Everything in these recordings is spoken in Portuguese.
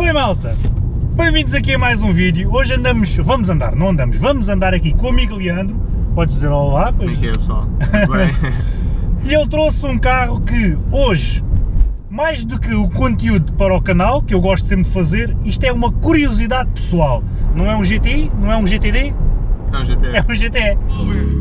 bem malta? Bem-vindos aqui a mais um vídeo. Hoje andamos, vamos andar, não andamos, vamos andar aqui com o amigo Leandro. Podes dizer olá, pois. Como é pessoal? Bem? E ele trouxe um carro que hoje, mais do que o conteúdo para o canal, que eu gosto sempre de fazer, isto é uma curiosidade pessoal. Não é um GTI, não é um GTD, É um GT. é um GTE.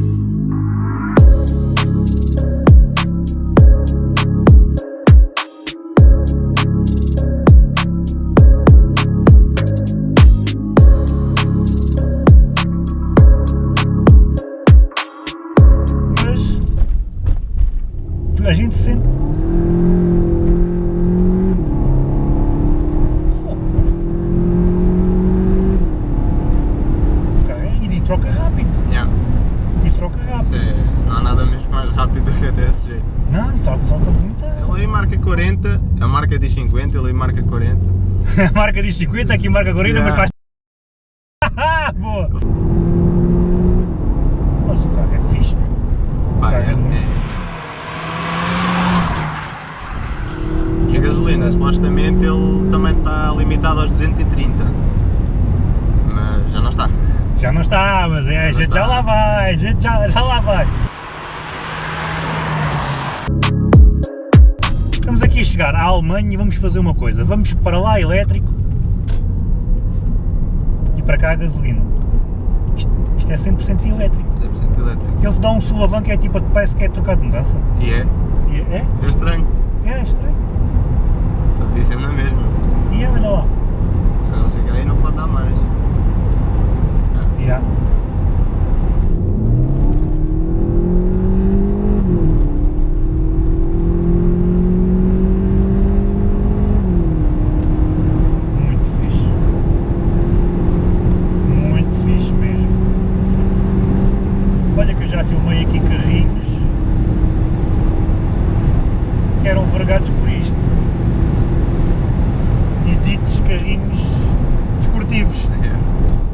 A gente sente. E troca rápido. Yeah. E troca rápido. é- não há nada mesmo mais rápido do que a TSG. Não, troca, troca muito. Ele aí marca 40, a marca diz 50, ele aí marca 40. A marca diz 50, aqui marca 40, mas Yeah. faz. Boa! Mas o carro é fixe, meu. O Pá, carro é é- muito é. E a gasolina, supostamente ele também está limitado aos 230. Mas já não está. Já não está, mas é, a não gente já está. lá vai, a gente já, já lá vai. Estamos aqui a chegar à Alemanha e vamos fazer uma coisa, vamos para lá elétrico e para cá a gasolina. Isto, isto é 100% elétrico. 100% elétrico. Ele dá um sulavanco que é tipo, parece que é trocado de mudança. E é? E é? É estranho. É, é estranho. Devia ser na mesma. Olha que eu já filmei aqui carrinhos que eram vergados por isto. E ditos carrinhos desportivos. É.